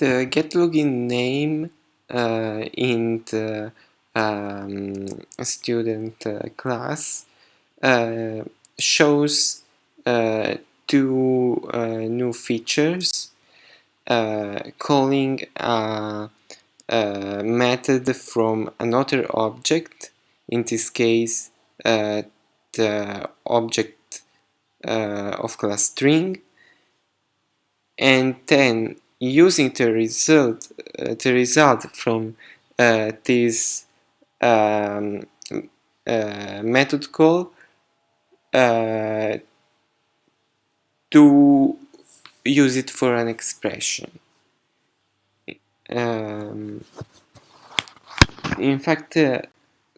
the get login name uh, in the um, student uh, class uh, shows uh, two uh, new features uh, calling a, a, method from another object in this case the object of class string and then using the result uh, the result from uh, this um, uh, method call uh, to use it for an expression. Um, in fact the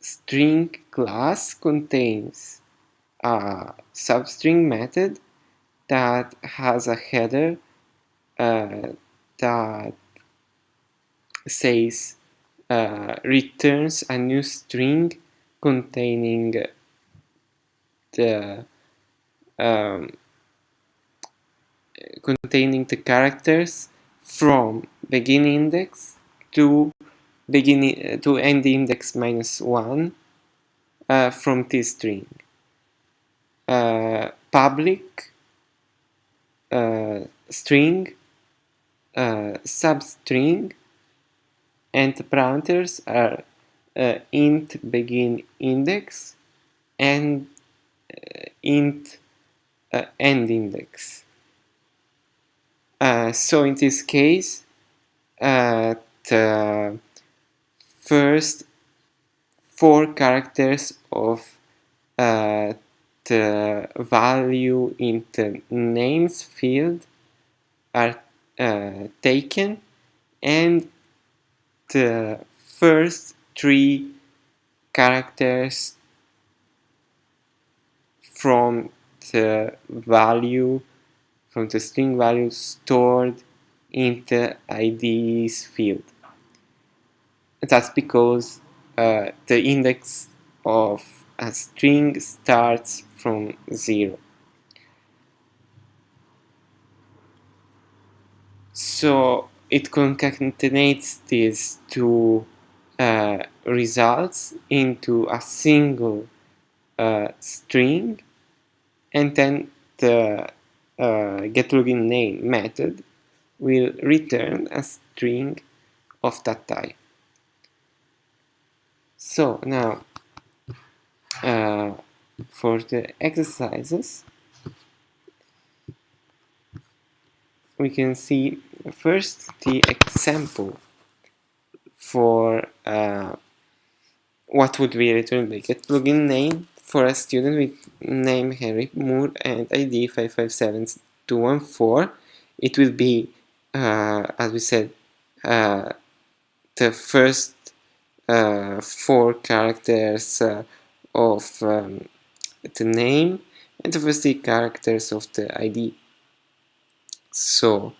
string class contains a substring method that has a header uh, that says uh, returns a new string containing the um, containing the characters from begin index to beginning to end index minus one uh, from this string. Uh, public uh, string uh, substring and the parameters are uh, int begin index and uh, int uh, end index. Uh, so in this case, uh, the first four characters of the value in the names field are taken and the first three characters from the value from the string value stored in the IDs field. That's because uh, the index of a string starts from zero. So it concatenates these two uh, results into a single uh, string and then the uh, getLoginName method will return a string of that type. So now uh, for the exercises we can see first the example for uh, what would be returned by get login name for a student with name Henry Moore and ID 557214 it will be uh, as we said uh, the first uh, four characters uh, of um, the name and the first three characters of the ID so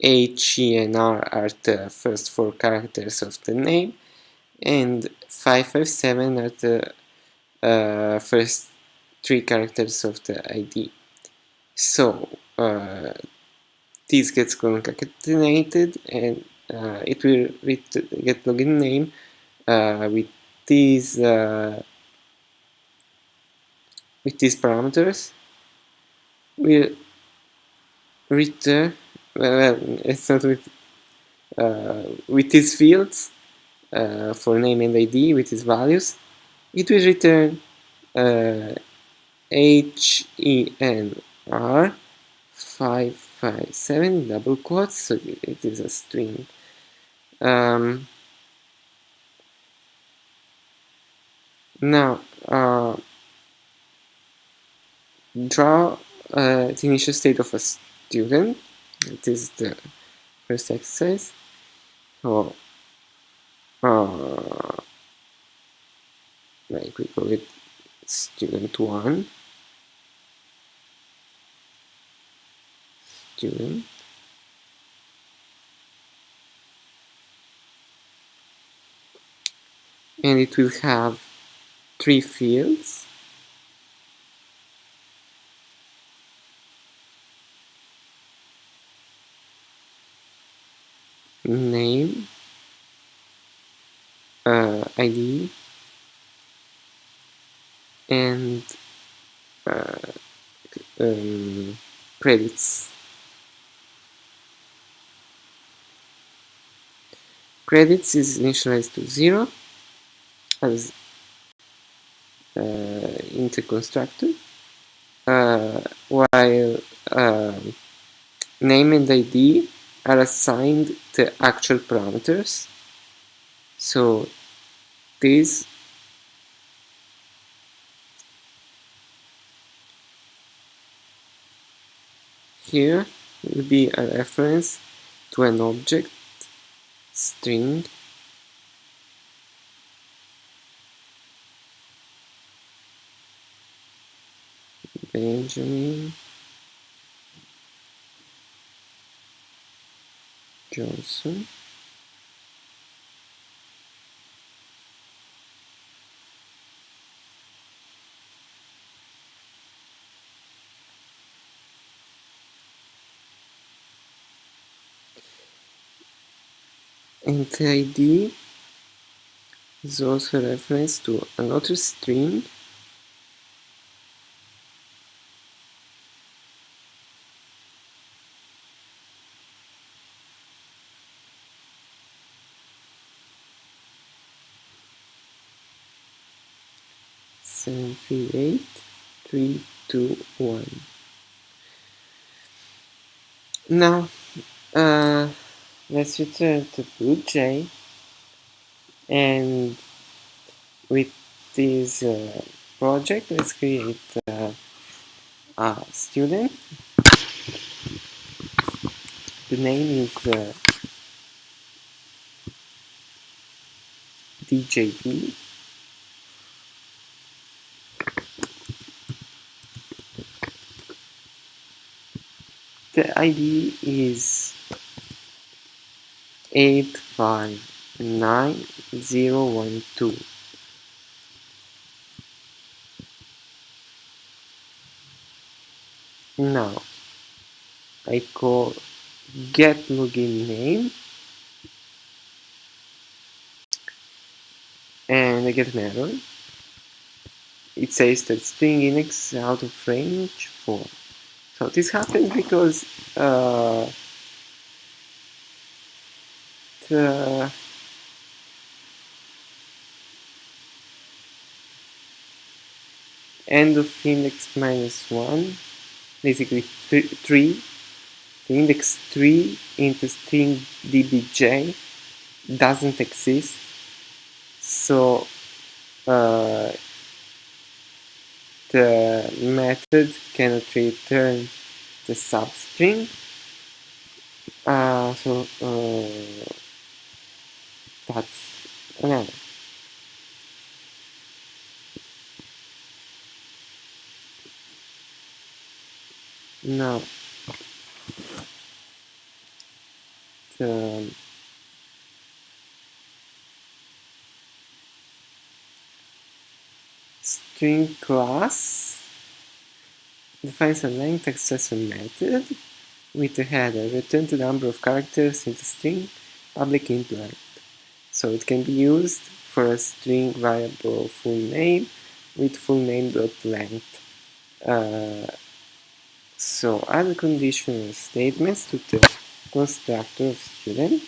H, E, and R are the first four characters of the name, and 557 are the uh, first three characters of the ID. So uh, this gets concatenated and uh, it will get login name uh, with these uh, with these parameters. We'll return well, it's not with uh, with these fields uh, for name and ID with these values. It will return uh, H E N R 557 double quotes so it is a string. Um, now uh, draw uh, the initial state of a student. This is the first exercise. So uh, like we call it student 1 student. And it will have three fields name uh, ID and uh, um, credits. Credits is initialized to zero as uh, into constructor uh, while um, name and ID are assigned the actual parameters. So this here will be a reference to an object string. Benjamin Johnson. And ID is also a reference to another string seven three eight three two one. Now uh, let's return to BlueJ and with this uh, project let's create uh, a student. The name is uh, DJB the ID is 859012 now I call get login name and I get an error. It says that string index out of range 4 so this happens because uh, the end of index minus 1 basically th 3 the index 3 into string dbj doesn't exist. So uh, the method cannot return the substring? Uh, so uh, that's another. Now string class. Defines a length accessor method. With the header return the number of characters in the string public length so it can be used for a string variable full name with full name dot length. Uh, so add conditional statements to the constructor of student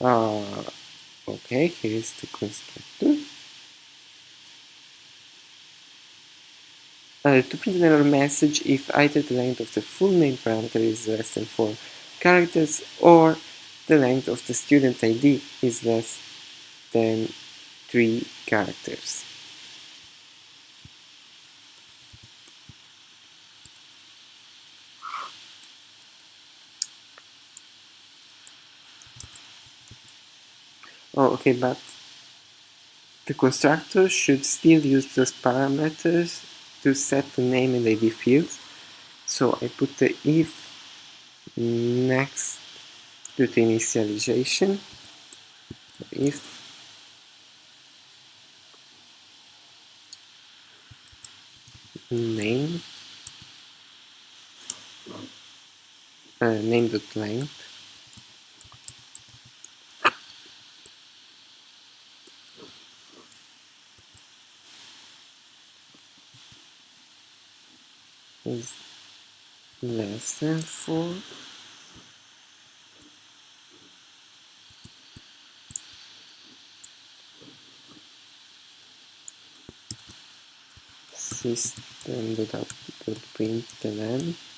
uh, okay here is the constructor uh, to print an error message if either the length of the full name parameter is less than 4 characters or the length of the student ID is less than 3 characters. Oh, okay, but the constructor should still use those parameters to set the name and ID fields. So I put the if next to the initialization, if name uh, name.length is less than 4 System without print system.out.println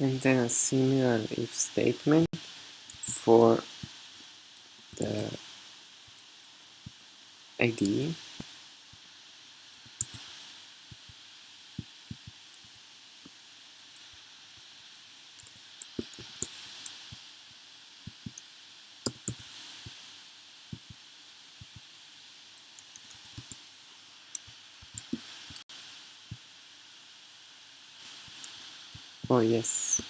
and then a similar if statement for the ID oh yes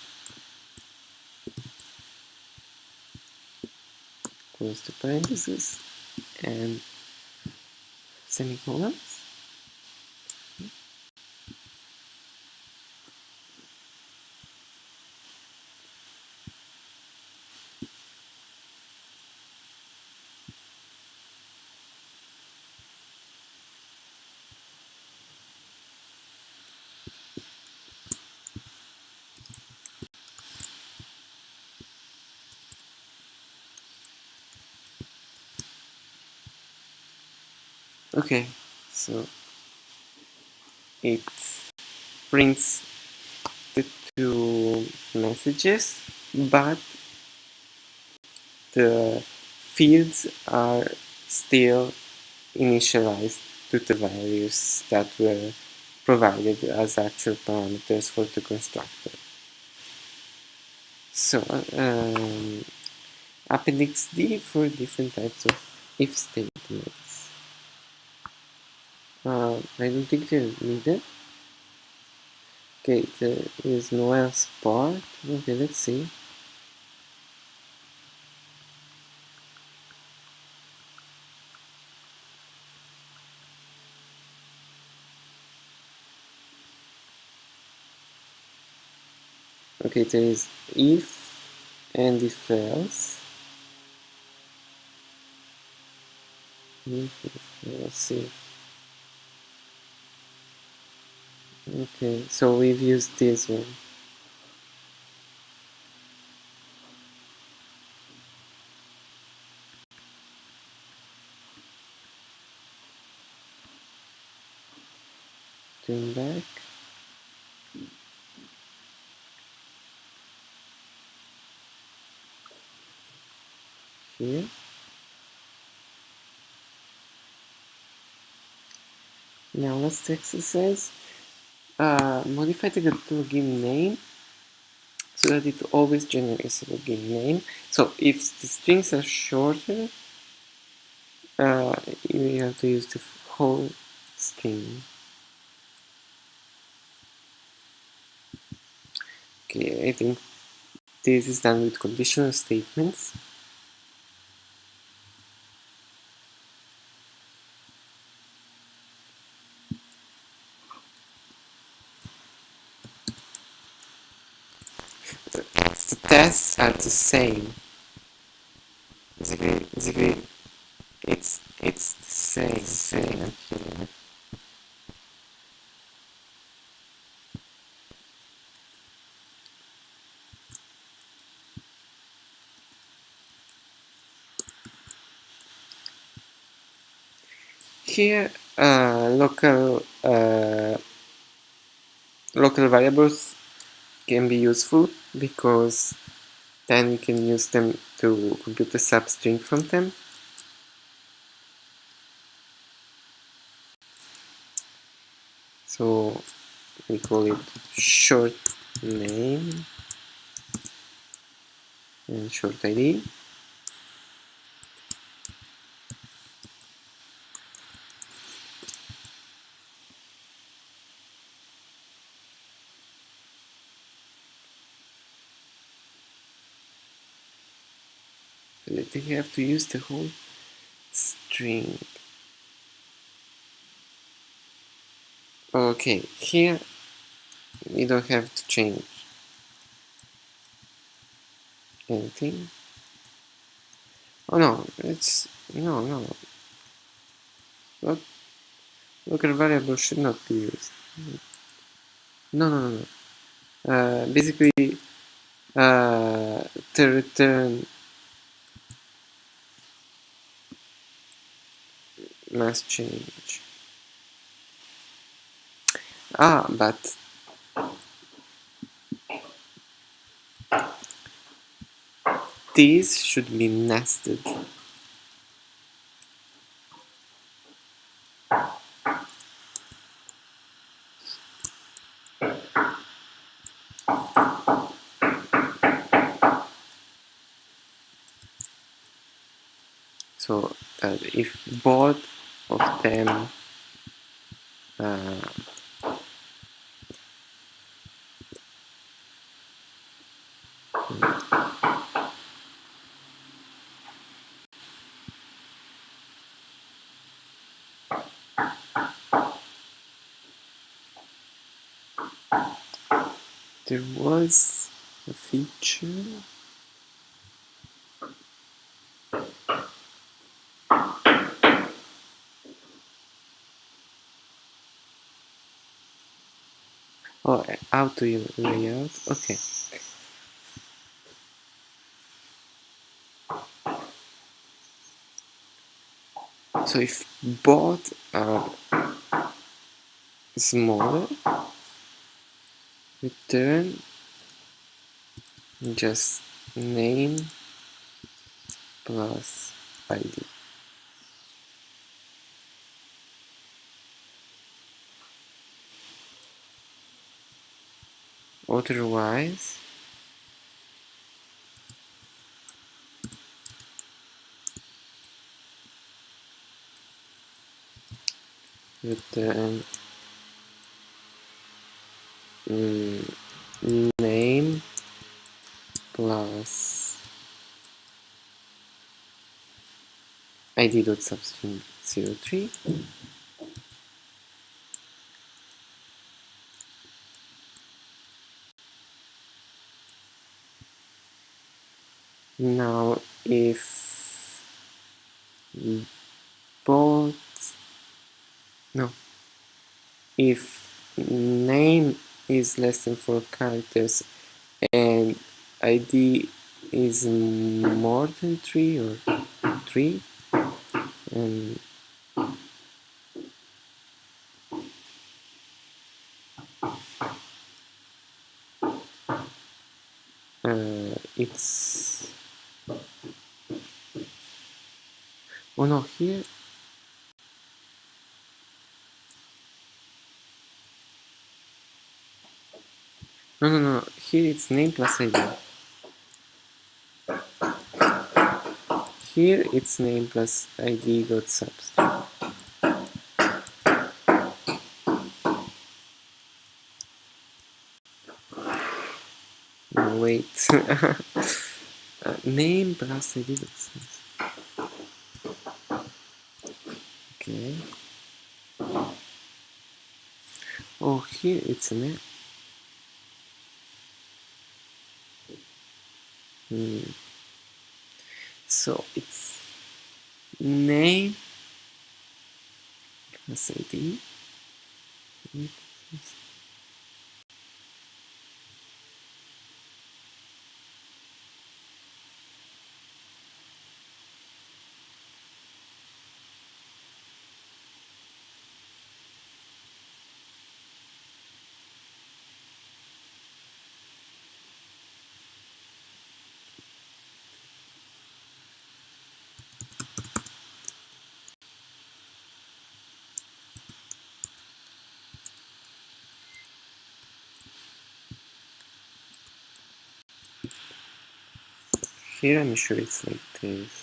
close the parentheses and semicolons okay so it prints the two messages but the fields are still initialized to the values that were provided as actual parameters for the constructor. So, um, Appendix D for different types of if statements. Uh, I don't think they're needed. Okay, there is no else part. Okay, let's see. Okay, there is if and if else. If, if else, if. Okay, so we've used this one. Turn back. Here. Now let's exercise. Modify the plugin name so that it always generates a login name. So if the strings are shorter, uh, you have to use the whole string. Okay, I think this is done with conditional statements. The tests are the same. Basically, basically it's it's the same, same here. Here, uh, local uh, local variables can be useful because then we can use them to compute a substring from them. So we call it short name and short ID. They to use the whole string. Okay, here we don't have to change anything. Oh no, it's no no. Look, local variable should not be used. No no no no. Uh, basically, uh, to return must change. Ah, but these should be nested. So that if both of them uh, there was a feature oh auto layout okay. So if both are smaller return just name plus id Otherwise, with the um, name plus id.substring03 now if both no. If name is less than four characters and id is more than three or three and uh, it's oh no here no no no here it's name plus id here it's name plus id dot substring wait. Uh, name plus id dot substring okay. Oh here it's a name Hmm. So it's name. Plus Here I'm sure it's like this.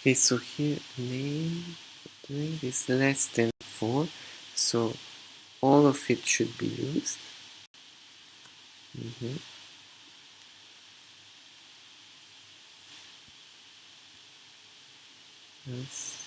Okay, so here name is less than 4, so all of it should be used. Mm -hmm. Yes.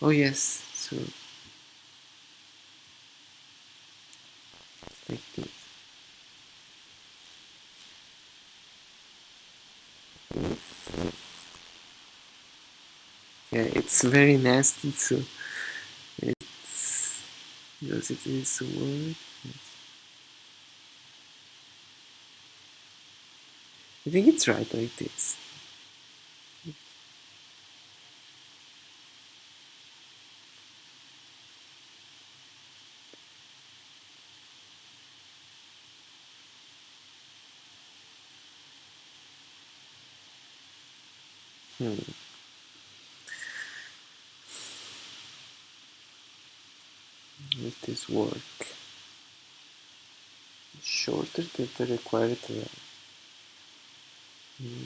Oh yes, so like this. Yeah, it's very nasty, so it's because it is a word. I think it's right like this. Hmm. Let this work. Shorter than the required uh, hmm,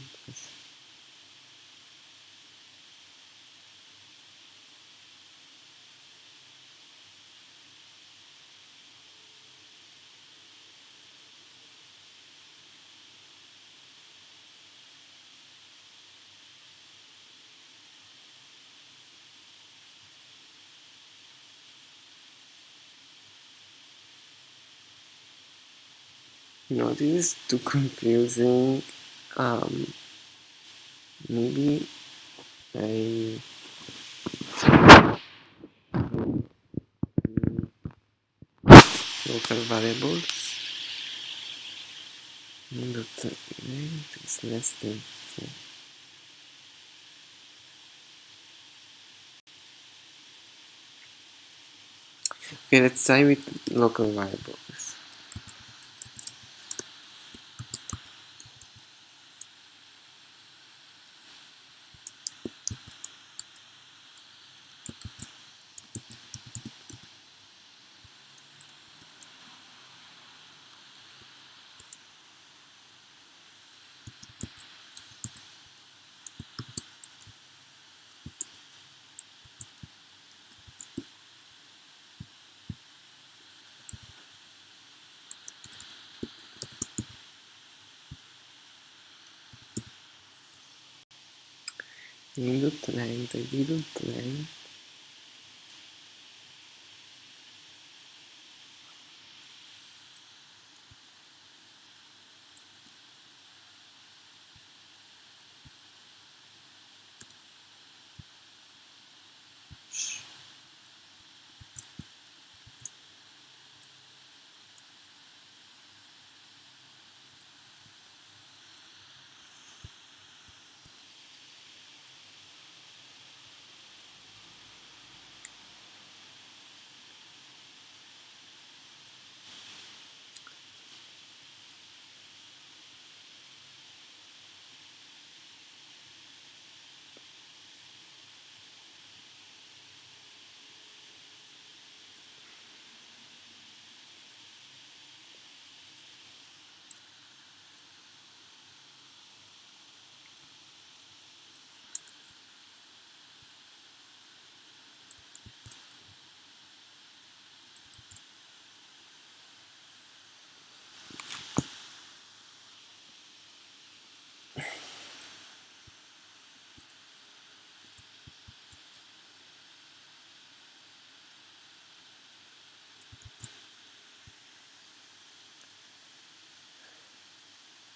No, this is too confusing. Um, maybe I local variables dot length is less than four. Okay, let's try with local variables. Minuto 30, minuto 30.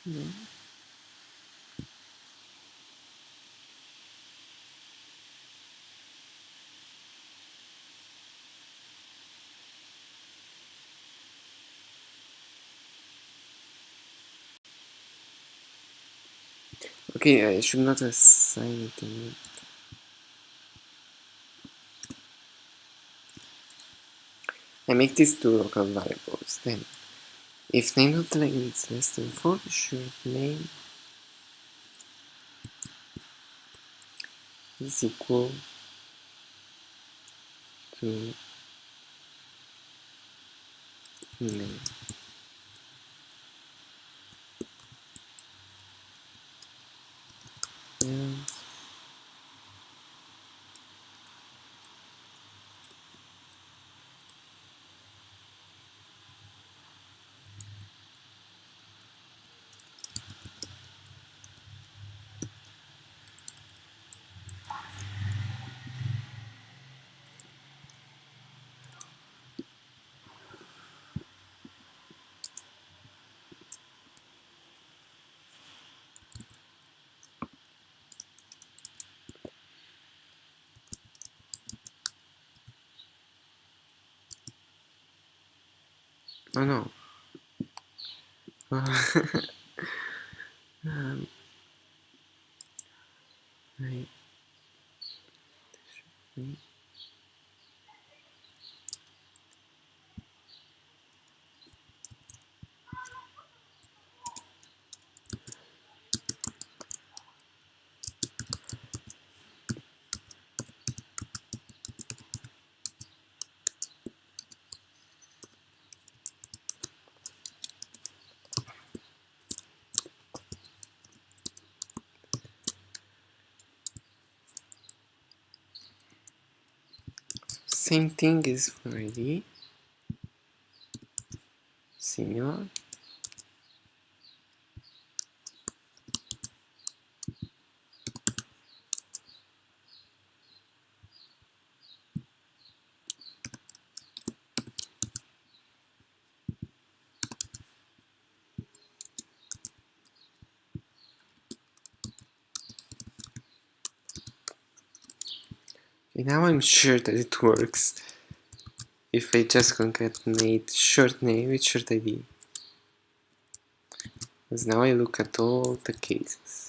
Yeah. Okay, I should not assign it to me. I make these two local variables then if name of the language is less than 4, should name is equal to name. Oh no. um, I, same thing is for. Senior. Okay, now I'm sure that it works if I just concatenate short name with short ID. Because now I look at all the cases.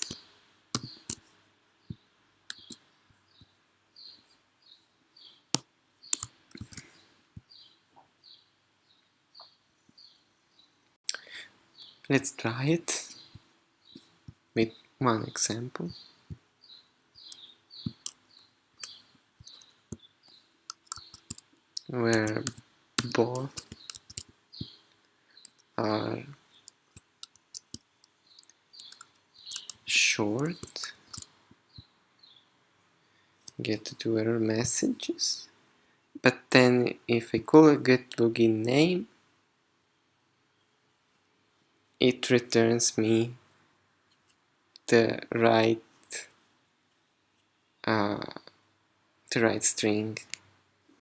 Let's try it with one example. Where both are short. Get to error messages. But then if I call a get login name it returns me the right uh, the right string